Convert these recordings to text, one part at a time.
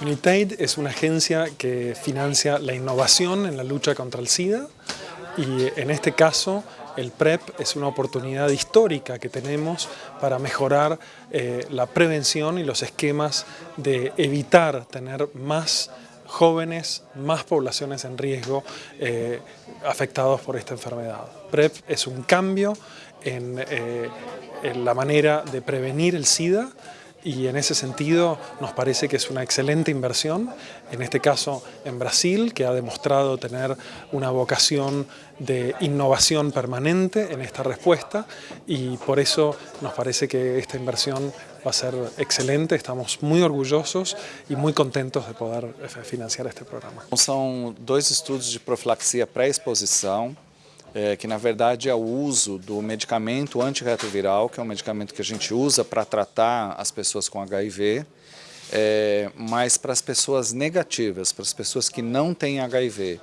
UNITAID es una agencia que financia la innovación en la lucha contra el SIDA y en este caso el PrEP es una oportunidad histórica que tenemos para mejorar eh, la prevención y los esquemas de evitar tener más jóvenes, más poblaciones en riesgo eh, afectados por esta enfermedad. PrEP es un cambio en, eh, en la manera de prevenir el SIDA y en ese sentido nos parece que es una excelente inversión, en este caso en Brasil, que ha demostrado tener una vocación de innovación permanente en esta respuesta. Y por eso nos parece que esta inversión va a ser excelente, estamos muy orgullosos y muy contentos de poder eh, financiar este programa. Son dos estudos de profilaxia pré-exposição, é, que na verdade é o uso do medicamento antirretroviral, que é um medicamento que a gente usa para tratar as pessoas com HIV, é, mas para as pessoas negativas, para as pessoas que não têm HIV.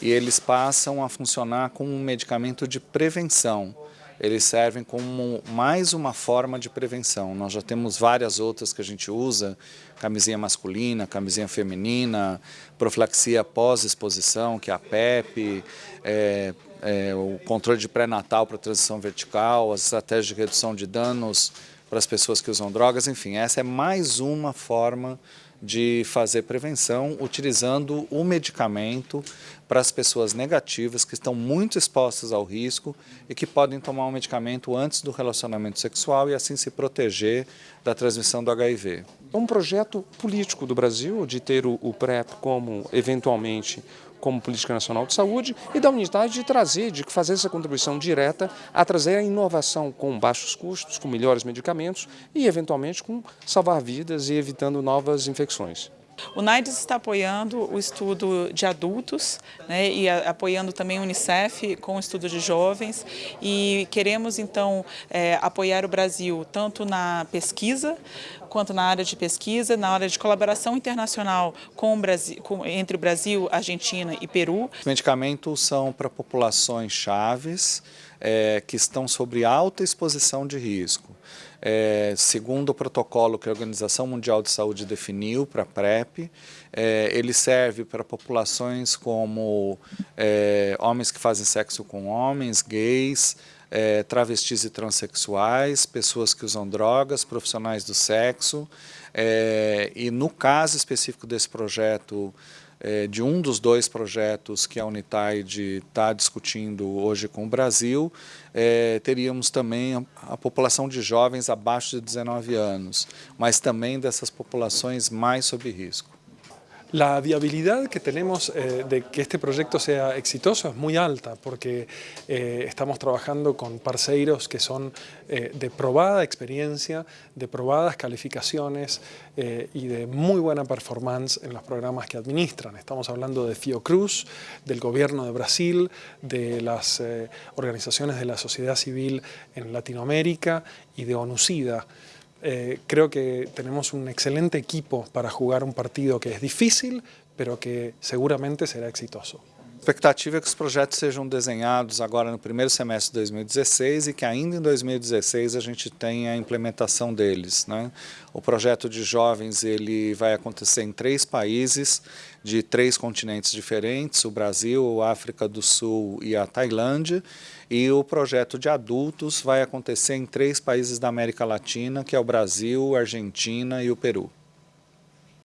E eles passam a funcionar como um medicamento de prevenção. Eles servem como mais uma forma de prevenção. Nós já temos várias outras que a gente usa, camisinha masculina, camisinha feminina, profilaxia pós-exposição, que é a PEP, é, é, o controle de pré-natal para transição vertical, as estratégias de redução de danos para as pessoas que usam drogas, enfim, essa é mais uma forma de fazer prevenção utilizando o medicamento para as pessoas negativas que estão muito expostas ao risco e que podem tomar um medicamento antes do relacionamento sexual e assim se proteger da transmissão do HIV. É um projeto político do Brasil de ter o PrEP como, eventualmente, como Política Nacional de Saúde e da unidade de trazer, de fazer essa contribuição direta a trazer a inovação com baixos custos, com melhores medicamentos e, eventualmente, com salvar vidas e evitando novas infecções. O NAIDS está apoiando o estudo de adultos né, e a, apoiando também o Unicef com o estudo de jovens e queremos então é, apoiar o Brasil tanto na pesquisa quanto na área de pesquisa, na área de colaboração internacional com o Brasil, com, entre o Brasil, Argentina e Peru. Os medicamentos são para populações chaves é, que estão sobre alta exposição de risco. É, segundo o protocolo que a Organização Mundial de Saúde definiu para a PrEP, é, ele serve para populações como é, homens que fazem sexo com homens, gays, é, travestis e transexuais, pessoas que usam drogas, profissionais do sexo, é, e no caso específico desse projeto é, de um dos dois projetos que a Unitaid está discutindo hoje com o Brasil, é, teríamos também a, a, população de jovens abaixo de 19 anos, mas também dessas populações mais sob risco. La viabilidad que tenemos eh, de que este proyecto sea exitoso es muy alta porque eh, estamos trabajando con parceiros que son eh, de probada experiencia, de probadas calificaciones y de muy buena performance en los programas que administran. Estamos hablando de Fiocruz, del gobierno de Brasil, de las organizaciones de la sociedad civil en Latinoamérica y de ONUCIDA. Eh, creo que tenemos un excelente equipo para jugar un partido que es difícil, pero que seguramente será exitoso. Expectativa é que os projetos sejam desenhados agora no primeiro semestre de 2016 e que ainda em 2016 a gente tenha a implementação deles. Né? O projeto de jovens ele vai acontecer em três países de três continentes diferentes, o Brasil, a África do Sul e a Tailândia, e o projeto de adultos vai acontecer em três países da América Latina, que é o Brasil, a Argentina e o Peru.